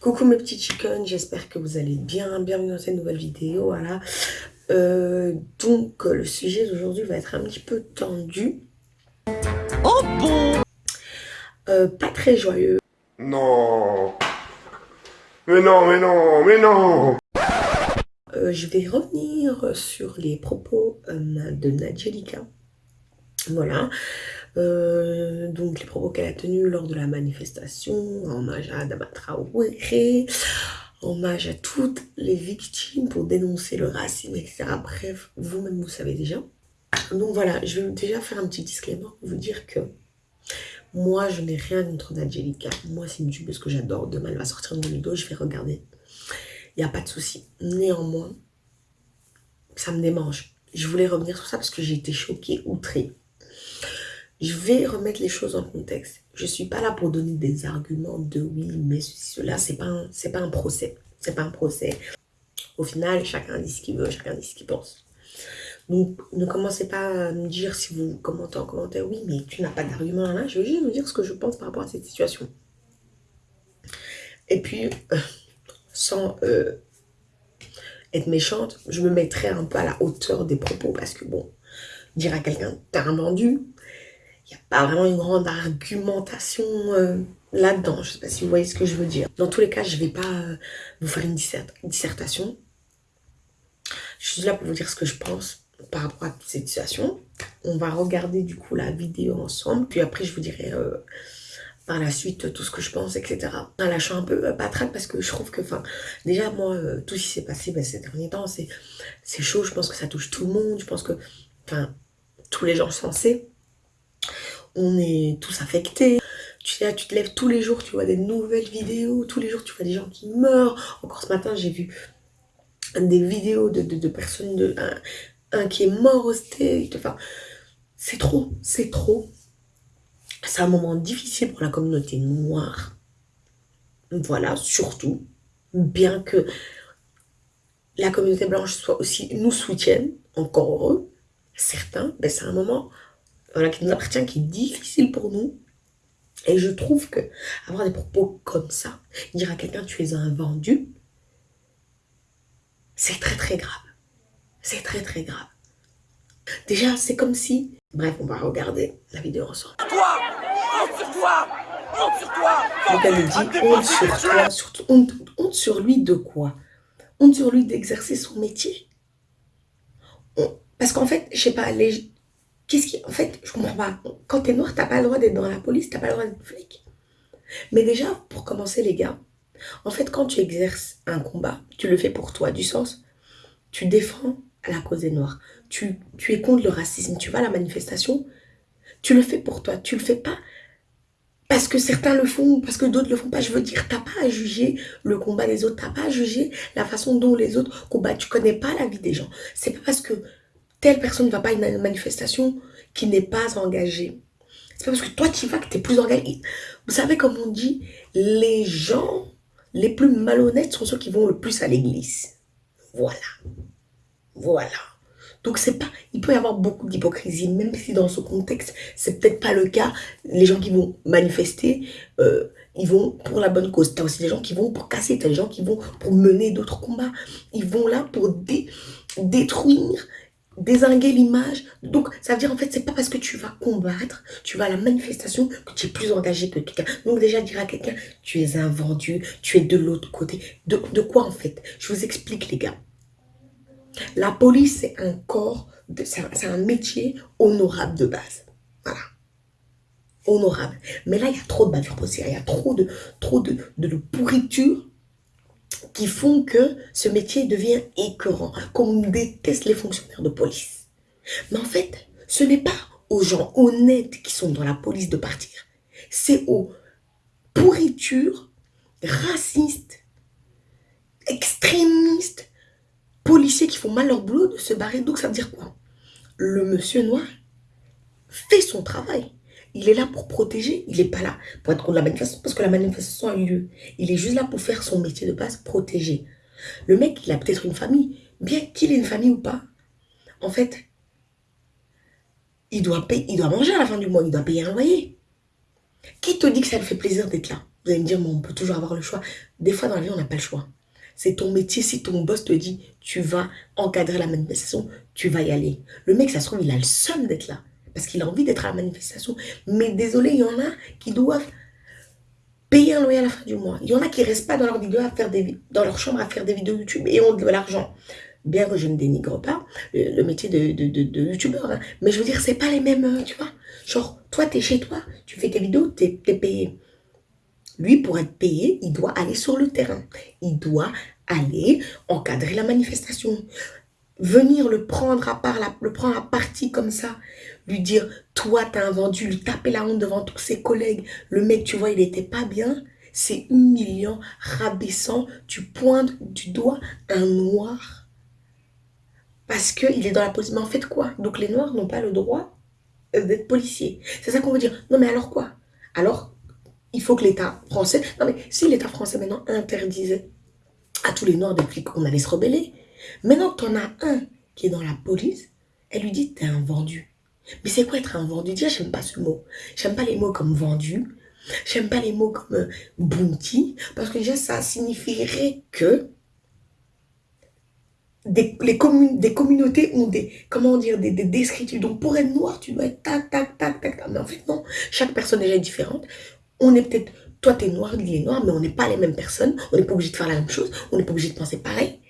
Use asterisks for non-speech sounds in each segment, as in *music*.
Coucou mes petits chickens, j'espère que vous allez bien. Bienvenue dans cette nouvelle vidéo. Voilà. Euh, donc, le sujet d'aujourd'hui va être un petit peu tendu. Oh bon? Euh, Pas très joyeux. Non Mais non, mais non, mais non euh, Je vais revenir sur les propos de Nadjelika. Voilà. Euh, donc les propos qu'elle a tenus lors de la manifestation, hommage à Damatra Traoré, hommage à toutes les victimes pour dénoncer le racisme, etc. Bref, vous-même vous savez déjà. Donc voilà, je vais déjà faire un petit disclaimer pour vous dire que moi je n'ai rien contre Nadjelika. Moi c'est une parce que j'adore. Demain elle va sortir une vidéo, je vais regarder. Il n'y a pas de souci. Néanmoins, ça me démange. Je voulais revenir sur ça parce que j'ai été choquée, outrée. Je vais remettre les choses en contexte. Je ne suis pas là pour donner des arguments de oui, mais cela, ce n'est pas, un, pas un procès. C'est pas un procès. Au final, chacun dit ce qu'il veut, chacun dit ce qu'il pense. Donc, ne commencez pas à me dire si vous commentez en commentaire, oui, mais tu n'as pas d'argument là. Je vais juste vous dire ce que je pense par rapport à cette situation. Et puis, *laughs* sans euh, être méchante, je me mettrai un peu à la hauteur des propos parce que, bon, dire à quelqu'un, t'as un vendu, il n'y a pas vraiment une grande argumentation euh, là-dedans. Je ne sais pas si vous voyez ce que je veux dire. Dans tous les cas, je ne vais pas euh, vous faire une dissertation. Je suis là pour vous dire ce que je pense par rapport à cette situation. On va regarder du coup la vidéo ensemble. Puis après, je vous dirai euh, par la suite tout ce que je pense, etc. En lâchant un peu patraque parce que je trouve que, enfin, déjà moi, tout ce qui s'est passé ben, ces derniers temps, c'est chaud. Je pense que ça touche tout le monde. Je pense que, enfin, tous les gens sensés on est tous affectés. Tu, tu te lèves tous les jours, tu vois des nouvelles vidéos, tous les jours tu vois des gens qui meurent. Encore ce matin, j'ai vu des vidéos de, personnes, un, qui est mort au. Enfin, c'est trop, c'est trop. C'est un moment difficile pour la communauté noire. Voilà, surtout. Bien que la communauté blanche soit aussi nous soutienne, encore heureux, certains, c'est un moment voilà, qui nous appartient, qui est difficile pour nous. Et je trouve que avoir des propos comme ça, dire à quelqu'un tu es un vendu, c'est très très grave. C'est très très grave. Déjà, c'est comme si... Bref, on va regarder la vidéo ensemble. Toi Honte sur toi Honte sur toi Donc elle dit honte sur toi, surtout honte, honte sur lui de quoi? Honte sur lui d'exercer son métier? Parce qu'en fait, je sais pas, les, Qu'est-ce qui... En fait, je comprends pas. Quand t'es noir, t'as pas le droit d'être dans la police, t'as pas le droit d'être flic. Mais déjà, pour commencer, les gars, en fait, quand tu exerces un combat, tu le fais pour toi, du sens, tu défends la cause des noirs. Tu, tu es contre le racisme, tu vas à la manifestation, tu le fais pour toi, tu le fais pas parce que certains le font, parce que d'autres le font pas. Je veux dire, t'as pas à juger le combat des autres, t'as pas à juger la façon dont les autres combattent. Tu connais pas la vie des gens. C'est pas parce que telle personne ne va pas à une manifestation qui n'est pas engagée. C'est pas parce que toi tu vas que tu es plus engagé. Vous savez comme on dit, les gens les plus malhonnêtes sont ceux qui vont le plus à l'église. Voilà. Voilà. Donc c'est pas, il peut y avoir beaucoup d'hypocrisie, même si dans ce contexte, c'est peut-être pas le cas. Les gens qui vont manifester, euh, ils vont pour la bonne cause. T'as aussi des gens qui vont pour casser, t'as des gens qui vont pour mener d'autres combats. Ils vont là pour détruire désinguer l'image. Donc, ça veut dire, en fait, c'est pas parce que tu vas combattre, tu vas à la manifestation, que tu es plus engagé que quelqu'un. Donc, déjà, dire à quelqu'un, tu es un vendu, tu es de l'autre côté. De, de, quoi, en fait? Je vous explique, les gars. La police, c'est un corps, c'est un métier honorable de base. Voilà. Honorable. Mais là, il y a trop de bavures possibles. Il y a trop de, trop de, de pourriture qui font que ce métier devient écœurant, qu'on déteste les fonctionnaires de police. Mais en fait, ce n'est pas aux gens honnêtes qui sont dans la police de partir. C'est aux pourritures racistes, extrémistes, policiers qui font mal leur boulot de se barrer. Donc ça veut dire quoi? Le monsieur noir fait son travail. Il est là pour protéger, il n'est pas là pour être contre la manifestation, parce que la manifestation a eu lieu. Il est juste là pour faire son métier de base, protéger. Le mec, il a peut-être une famille, bien qu'il ait une famille ou pas. En fait, il doit, payer, il doit manger à la fin du mois, il doit payer un loyer. Qui te dit que ça te fait plaisir d'être là? Vous allez me dire, mais on peut toujours avoir le choix. Des fois, dans la vie, on n'a pas le choix. C'est ton métier. Si ton boss te dit, tu vas encadrer la manifestation, tu vas y aller. Le mec, ça se trouve, il a le seum d'être là. Parce qu'il a envie d'être à la manifestation. Mais désolé, il y en a qui doivent payer un loyer à la fin du mois. Il y en a qui restent pas dans leur vidéo à faire des dans leur chambre à faire des vidéos YouTube et ont de l'argent. Bien que je ne dénigre pas le, métier de, de, de, youtubeur, hein. mais je veux dire, c'est pas les mêmes, euh, tu vois. Genre, toi, tu es chez toi, tu fais tes vidéos, tu es, payé. Lui, pour être payé, il doit aller sur le terrain. Il doit aller encadrer la manifestation. Venir le prendre à part, le prendre à partie comme ça, lui dire, toi, t'as vendu, lui taper la honte devant tous ses collègues. Le mec, tu vois, il était pas bien. C'est humiliant, rabaissant. Tu pointes du doigt un noir. Parce qu'il est dans la position. Mais en fait, quoi? Donc, les noirs n'ont pas le droit d'être policiers. C'est ça qu'on veut dire. Non, mais alors quoi? Alors, il faut que l'État français... Non, mais si l'État français, maintenant, interdisait à tous les noirs depuis qu'on allait se rebeller, maintenant que en as un qui est dans la police, elle lui dit, t'es un vendu. Mais c'est quoi être un vendu Déjà, j'aime pas ce mot. J'aime pas les mots comme vendu. J'aime pas les mots comme euh, bounty. Parce que déjà, ça signifierait que des, les des communautés ont des, comment dire, des, des descriptifs. Donc, pour être noir, tu dois être tac, tac, tac, tac, tac. Mais en fait, non. Chaque personne déjà est différente. On est peut-être, toi, t'es noir, lui est noir, mais on n'est pas les mêmes personnes. On n'est pas obligé de faire la même chose. On n'est pas obligé de penser pareil.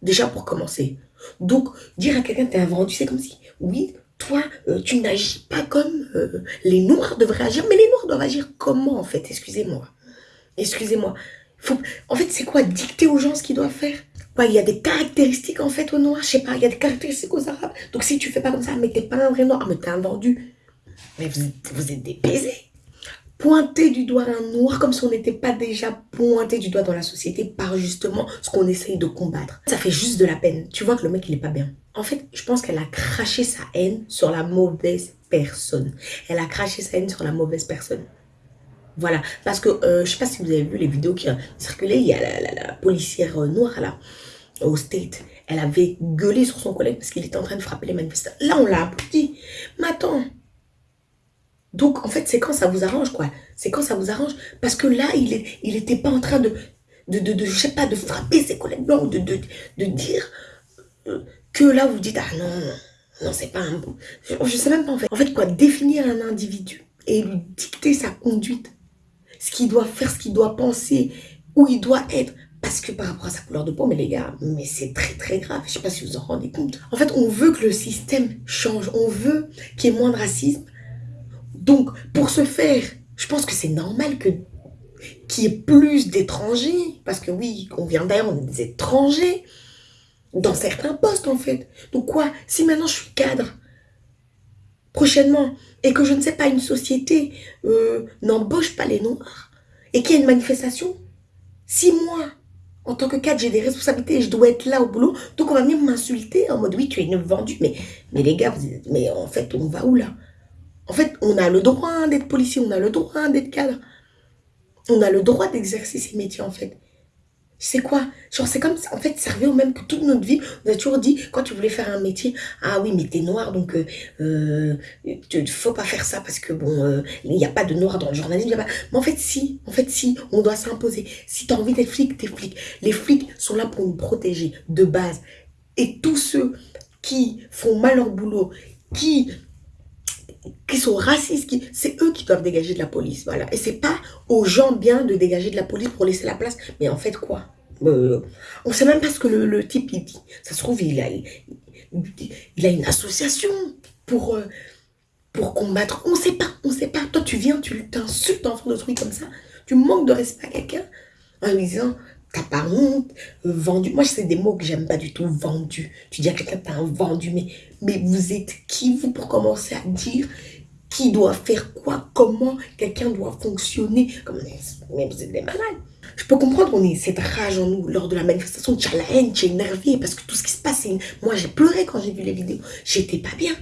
Déjà, pour commencer. Donc, dire à quelqu'un, t'es un vendu, c'est comme si, oui, toi, euh, tu n'agis pas comme euh, les Noirs devraient agir. Mais les Noirs doivent agir comment, en fait? Excusez-moi. Excusez-moi. En fait, c'est quoi Dicter aux gens ce qu'ils doivent faire? Il y a des caractéristiques, en fait, aux Noirs. Je sais pas, il y a des caractéristiques aux Arabes. Donc, si tu fais pas comme ça, mais t'es pas un vrai Noir, mais t'es un vendu. Mais vous, vous êtes pointer du doigt un noir comme si on n'était pas déjà pointé du doigt dans la société par justement ce qu'on essaye de combattre. Ça fait juste de la peine. Tu vois que le mec, il est pas bien. En fait, je pense qu'elle a craché sa haine sur la mauvaise personne. Elle a craché sa haine sur la mauvaise personne. Voilà. Parce que, euh, je sais pas si vous avez vu les vidéos qui ont circulé. Il y a la, policière noire, là, au State. Elle avait gueulé sur son collègue parce qu'il était en train de frapper les manifestants. Là, on l'a applaudi. Mais attends, donc, en fait, c'est quand ça vous arrange, quoi. C'est quand ça vous arrange. Parce que là, il n'était pas en train de, de, de, sais pas, de frapper ses collègues blancs, de, de, de dire euh, que là, vous dites, ah non, non, c'est pas un bon... Je, ne sais même pas, en fait. En fait, quoi, définir un individu et lui dicter sa conduite, ce qu'il doit faire, ce qu'il doit penser, où il doit être, parce que par rapport à sa couleur de peau, mais les gars, mais c'est très très grave. Je sais pas si vous en rendez compte. En fait, on veut que le système change. On veut qu'il y ait moins de racisme. Donc, pour ce faire, je pense que c'est normal que qu'il y ait plus d'étrangers. Parce que oui, on vient d'ailleurs, on est des étrangers dans certains postes en fait. Donc quoi Si maintenant je suis cadre, prochainement, et que je ne sais pas, une société euh, n'embauche pas les noirs, et qu'il y a une manifestation, si moi, en tant que cadre, j'ai des responsabilités et je dois être là au boulot, donc on va venir m'insulter en mode oui, tu es une vendue, mais, les gars, mais en fait, on va où là? En fait, on a le droit d'être policier, on a le droit d'être cadre. On a le droit d'exercer ces métiers, en fait. C'est quoi? Genre, c'est comme, en fait, ça revient au même que toute notre vie. On a toujours dit, quand tu voulais faire un métier, ah oui, mais t'es noir, donc euh, euh faut pas faire ça parce que, bon, euh, il n'y a pas de noir dans le journalisme. Mais en fait, si, en fait, si, on doit s'imposer. Si tu as envie d'être flic, t'es flic. Les flics sont là pour nous protéger, de base. Et tous ceux qui font mal leur boulot, qui qui sont racistes, qui, c'est eux qui doivent dégager de la police, voilà. Et c'est pas aux gens bien de dégager de la police pour laisser la place. Mais en fait, quoi? Euh, On sait même pas ce que le, type, il dit. Ça se trouve, il a, une association pour, euh, pour combattre. On sait pas, on sait pas. Toi, tu viens, tu t'insultes en de trucs comme ça. Tu manques de respect à quelqu'un en lui disant honte, vendu. Moi, c'est des mots que j'aime pas du tout, vendu. Tu dis à quelqu'un, t'as un vendu, mais, mais vous êtes qui, vous, pour commencer à dire qui doit faire quoi, comment quelqu'un doit fonctionner? Comme, mais vous êtes des malades. Je peux comprendre, on est cette rage en nous lors de la manifestation. Tu as la haine, tu énervé parce que tout ce qui se passe, moi j'ai pleuré quand j'ai vu les vidéos. J'étais pas bien.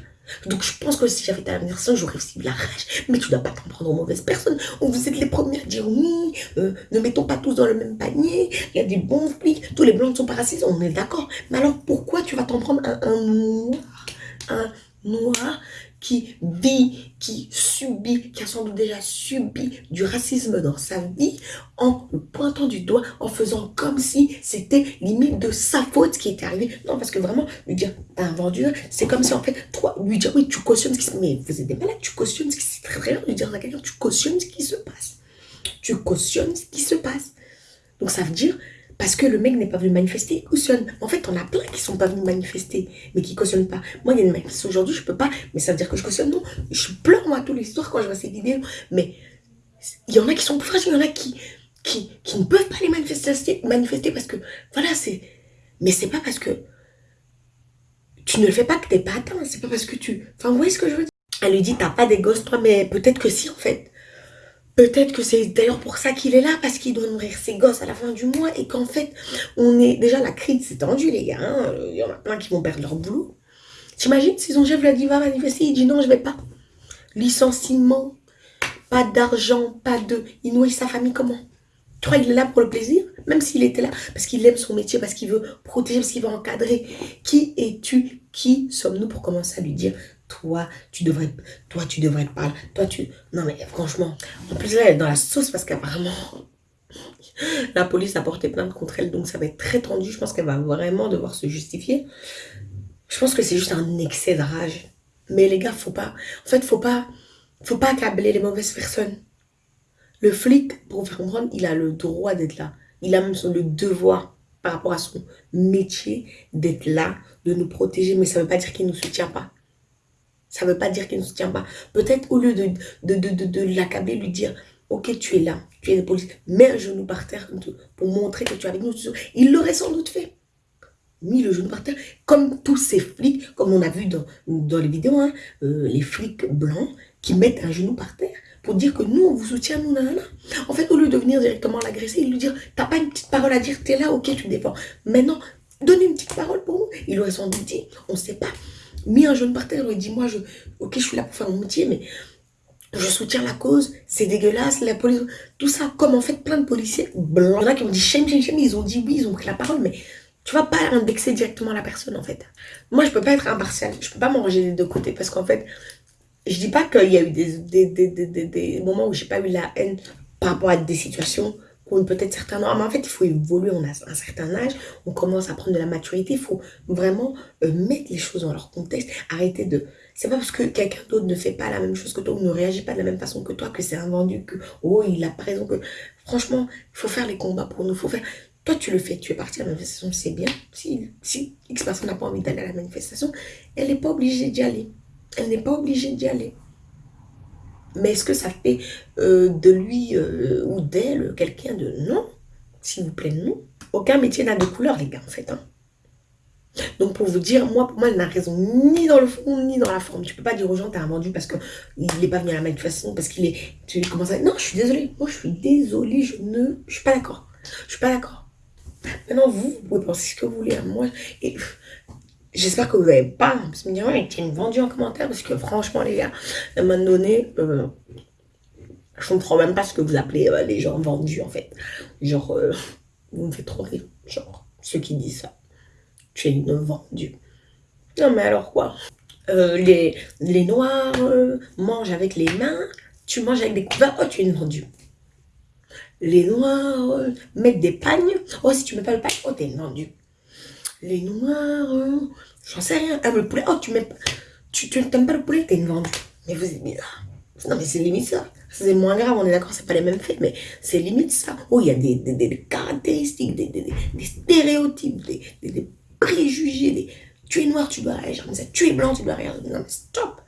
Donc je pense que si j'avais été à la manifestation, j'aurais aussi de la rage. Mais tu dois pas t'en prendre aux mauvaises personnes. Vous êtes les premiers à dire oui, euh, ne mettons pas tous dans le même panier. Il y a des bons flics, tous les blancs ne sont pas racistes, on est d'accord. Mais alors pourquoi tu vas t'en prendre un noir, un noir qui vit, qui subit, qui a sans doute déjà subi du racisme dans sa vie, en pointant du doigt, en faisant comme si c'était limite de sa faute qui était arrivé. Non, parce que vraiment, lui dire, t'as un vendu, c'est comme si en fait, toi, lui dire, oui, tu cautionnes ce qui se passe. Mais vous êtes des malades, tu cautionnes ce qui se passe. Très bien, lui dire à quelqu'un, tu cautionnes ce qui se passe. Tu cautionnes ce qui se passe. Donc ça veut dire, parce que le mec n'est pas venu manifester, il cautionne. En fait, on a plein qui sont pas venus manifester, mais qui cautionnent pas. Moi, il y a aujourd'hui, je peux pas, mais ça veut dire que je cautionne, non. Je pleure, moi, tous les soirs quand je vois ces vidéos. Mais il y en a qui sont plus fragiles, il y en a qui, qui, qui ne peuvent pas les manifester, manifester parce que, voilà, c'est... Mais c'est pas parce que tu ne le fais pas que t'es pas atteint. C'est pas parce que tu... Enfin, vous voyez ce que je veux dire? Elle lui dit, t'as pas des gosses, toi, mais peut-être que si, en fait. Peut-être que c'est d'ailleurs pour ça qu'il est là, parce qu'il doit nourrir ses gosses à la fin du mois et qu'en fait, on est... Déjà, la crise s'est tendue, les gars. Hein. Il y en a plein qui vont perdre leur boulot. T'imagines si son chef lui a dit, va manifester, il dit non, je vais pas. Licenciement, pas d'argent, pas de... Il nourrit sa famille comment? Crois qu'il est là pour le plaisir Même s'il était là, parce qu'il aime son métier, parce qu'il veut protéger, parce qu'il veut encadrer. Qui es-tu? Qui sommes-nous? Pour commencer à lui dire toi, tu devrais, toi, tu devrais te parler, toi, tu... Non, mais franchement, en plus, là, elle est dans la sauce parce qu'apparemment, *laughs* la police a porté plainte contre elle, donc ça va être très tendu. Je pense qu'elle va vraiment devoir se justifier. Je pense que c'est juste un excès de rage. Mais les gars, faut pas... En fait, faut pas... Faut pas accabler les mauvaises personnes. Le flic, pour vous faire comprendre, il a le droit d'être là. Il a même son, le devoir par rapport à son métier d'être là, de nous protéger. Mais ça ne veut pas dire qu'il ne nous soutient pas. Ça ne veut pas dire qu'il ne soutient pas. Peut-être au lieu de, de, de, de, l'accabler, lui dire, ok, tu es là, tu es le police, mets un genou par terre pour montrer que tu es avec nous. Il l'aurait sans doute fait. Mis le genou par terre, comme tous ces flics, comme on a vu dans, les vidéos, hein, euh, les flics blancs qui mettent un genou par terre pour dire que nous, on vous soutient, nous, nanana. En fait, au lieu de venir directement l'agresser, il lui dire, t'as pas une petite parole à dire, t'es là, ok, tu défends. Maintenant, donnez une petite parole pour nous. Il aurait sans doute dit, on ne sait pas mis un jeune par terre, il dit, moi, je, ok, je suis là pour faire mon métier, mais je soutiens la cause, c'est dégueulasse, la police, tout ça, comme en fait plein de policiers blancs. Qui ont dit shame, shame, shame, ils ont dit oui, ils ont pris la parole, mais tu vas pas indexer directement la personne en fait. Moi, je peux pas être impartial, je peux pas m'enranger des deux côtés, parce qu'en fait, je dis pas qu'il y a eu des, des, des, des, des moments où j'ai pas eu la haine par rapport à des situations peut-être certains Mais en fait, il faut évoluer, on a un certain âge, on commence à prendre de la maturité, il faut vraiment euh, mettre les choses dans leur contexte, arrêter de... C'est pas parce que quelqu'un d'autre ne fait pas la même chose que toi, ou ne réagit pas de la même façon que toi, que c'est invendu, que, oh, il a raison, que... Franchement, il faut faire les combats pour nous, faut faire... Toi, tu le fais, tu es parti à la manifestation, c'est bien. Si, si X personne n'a pas envie d'aller à la manifestation, elle n'est pas obligée d'y aller. Elle n'est pas obligée d'y aller. Mais est-ce que ça fait euh, de lui euh, ou d'elle quelqu'un de non S'il vous plaît, non? Aucun métier n'a de couleur, les gars, en fait. Hein. Donc, pour vous dire, moi, pour moi, elle n'a raison ni dans le fond, ni dans la forme. Tu peux pas dire aux gens, t'as un vendu parce qu'il n'est pas venu à la manifestation, parce qu'il est... Tu commences à... Non, je suis désolée. Moi, je suis désolée. Je ne... Je suis pas d'accord. Je suis pas d'accord. Maintenant, vous, vous pouvez penser ce que vous voulez. à Moi, et J'espère que vous n'avez pas parce me dire, ouais, une vendue en commentaire, parce que franchement, les gars, à un moment donné, euh, je comprends même pas ce que vous appelez euh, les gens vendus, en fait. Genre, euh, *laughs* vous me faites trop rire. Genre, ceux qui disent ça. Tu es une vendue. Non, mais alors quoi? Les, les noirs mangent avec les mains, tu manges avec des couverts, oh, tu es une vendue. Les noirs mettent des pagnes, oh, si tu mets pas le pagne, oh, t'es une vendue les noirs, euh, j'en sais rien. Ah, le poulet, oh, tu mets pas, tu n'aimes pas le poulet, t'es une vendue. Mais vous êtes bizarre. Non, mais c'est limite ça. C'est moins grave, on est d'accord, c'est pas les mêmes faits, mais c'est limite ça. Oh, il y a des, des, des caractéristiques, des, des, des stéréotypes, des, des, préjugés. Tu es noir, tu dois réagir comme ça. Tu es blanc, tu dois réagir. Non, mais stop.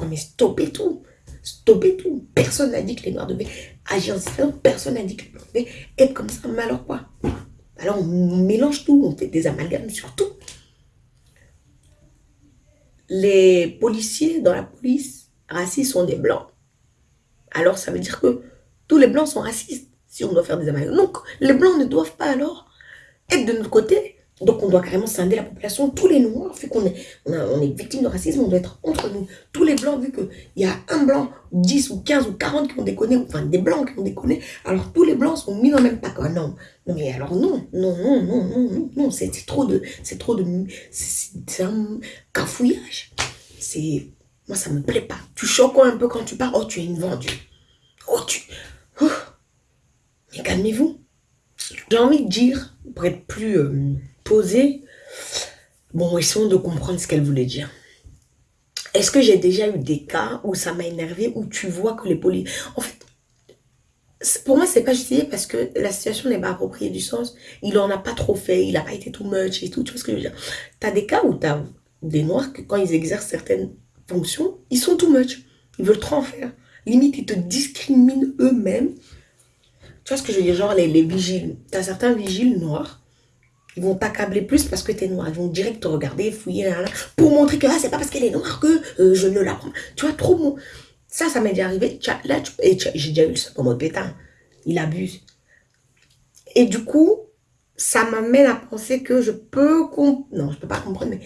Non, mais stoppez tout. Stoppez tout. Personne n'a dit que les noirs devaient agir différemment. Personne n'a dit que les noirs devaient être comme ça. Mais alors quoi? Alors on mélange tout, on fait des amalgames sur tout. Les policiers dans la police racistes sont des blancs. Alors ça veut dire que tous les blancs sont racistes si on doit faire des amalgames. Donc les blancs ne doivent pas alors être de notre côté donc on doit carrément scinder la population, tous les noirs, vu qu'on est, on, est victime de racisme, on doit être entre nous. Tous les blancs, vu qu'il y a un blanc, 10 ou 15 ou 40 qui ont déconné, enfin des blancs qui ont déconné, alors tous les blancs sont mis dans le même pack. Ah non, non mais alors non, non, non, non, non, non, non, c'est trop de, c'est trop de, c'est un cafouillage. C'est, Moi, ça me plaît pas. Tu choques un peu quand tu pars. Oh, tu es une vendue. Oh, tu... Oh. Mais calmez-vous. J'ai envie de dire, pour être plus euh, posé, bon, essayons de comprendre ce qu'elle voulait dire. Est-ce que j'ai déjà eu des cas où ça m'a énervé, où tu vois que les policiers... En fait, pour moi, c'est pas justifié parce que la situation n'est pas appropriée du sens. Il en a pas trop fait, il a pas été too much et tout. Tu vois ce que je veux dire Tu des cas où tu as des noirs que quand ils exercent certaines fonctions, ils sont too much. Ils veulent trop en faire. Limite, ils te discriminent eux-mêmes. Tu vois ce que je veux dire? Genre les, les vigiles. Tu as certains vigiles noirs. Ils vont t'accabler plus parce que tu es noir. Ils vont direct te regarder, fouiller, pour montrer que ah, c'est pas parce qu'elle est noire que euh, je ne la prends. Tu vois, trop bon. Ça, ça m'est déjà arrivé. Là, j'ai déjà eu le second mode pétain. Il abuse. Et du coup, ça m'amène à penser que je peux... Non, je peux pas comprendre, mais...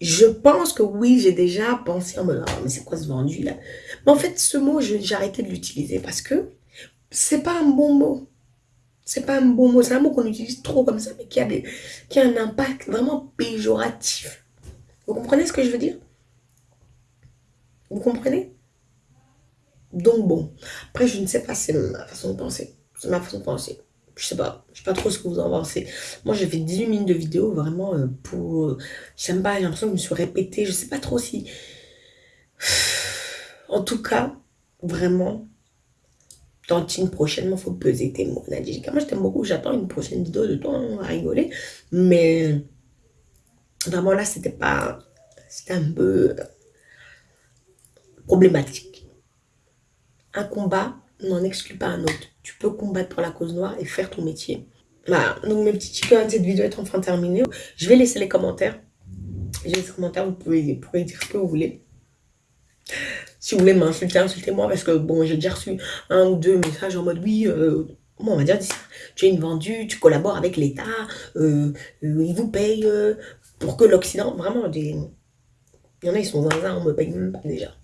Je pense que oui, j'ai déjà pensé en me mais c'est quoi ce vendu là? Mais en fait, ce mot, j'ai arrêté de l'utiliser parce que c'est pas un bon mot. C'est pas un bon mot. C'est un mot qu'on utilise trop comme ça, mais qui a, des, qui a un impact vraiment péjoratif. Vous comprenez ce que je veux dire? Vous comprenez? Donc bon, après je ne sais pas, c'est ma façon de penser. C'est ma façon de penser. Je sais pas, je sais pas trop ce que vous en pensez. Moi j'ai fait 18 minutes de vidéo vraiment euh, pour... Euh, j'aime pas, j'ai l'impression que je me suis répétée. Je sais pas trop si... *sighs* En tout cas, vraiment, tantine prochainement, faut peser tes mots. Nadia, moi je t'aime beaucoup, j'attends une prochaine vidéo de toi, on va rigoler. Mais vraiment là, c'était pas... C'était un peu problématique un combat n'en exclut pas un autre. Tu peux combattre pour la cause noire et faire ton métier. Voilà, donc mes petits chickens, cette vidéo est enfin terminée. Je vais laisser les commentaires. J'ai les commentaires, vous pouvez, dire ce que vous voulez. Si vous voulez m'insulter, insultez-moi parce que bon, j'ai déjà reçu un ou deux messages en mode oui, euh, on va dire tu es une vendue, tu collabores avec l'État, euh, euh, ils vous payent pour que l'Occident, vraiment, des... il y en a, ils sont zinzin, on me paye même pas déjà.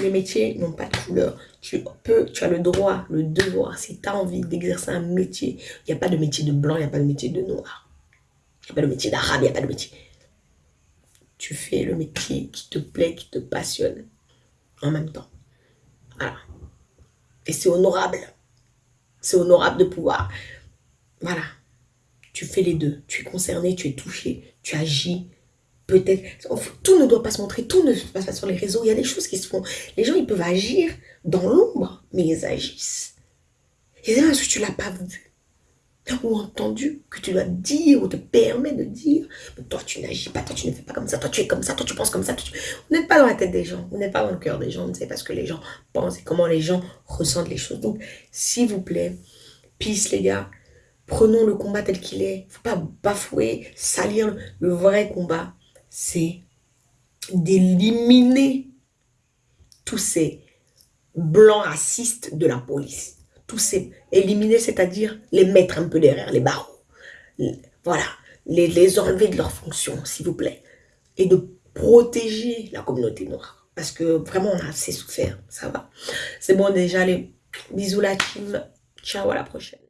Les métiers n'ont pas de couleur. Tu peux, tu as le droit, le devoir, si tu as envie d'exercer un métier. Il n'y a pas de métier de blanc, il n'y a pas de métier de noir. Il n'y a pas de métier d'arabe, il n'y a pas de métier. Tu fais le métier qui te plaît, qui te passionne en même temps. Voilà. Et c'est honorable. C'est honorable de pouvoir. Voilà. Tu fais les deux. Tu es concerné, tu es touché, tu agis, peut-être, tout ne doit pas se montrer, tout ne se passe pas sur les réseaux, il y a des choses qui se font. Les gens, ils peuvent agir dans l'ombre, mais ils agissent. Et parce que tu ne l'as pas vu? Ou entendu que tu dois dire ou te permet de dire mais toi tu n'agis pas, toi tu ne fais pas comme ça, toi tu es comme ça, toi tu penses comme ça. Vous n'êtes pas dans la tête des gens, vous n'êtes pas dans le cœur des gens, vous ne savez pas ce que les gens pensent et comment les gens ressentent les choses. Donc, s'il vous plaît, peace les gars, prenons le combat tel qu'il est. Faut pas bafouer, salir le vrai combat c'est d'éliminer tous ces blancs racistes de la police. Éliminer, c'est-à-dire les mettre un peu derrière les barreaux. Voilà, les, les enlever de leurs fonctions, s'il vous plaît. Et de protéger la communauté noire. Parce que vraiment, on a assez souffert, ça va. C'est bon déjà, les bisous la team. Ciao, à la prochaine.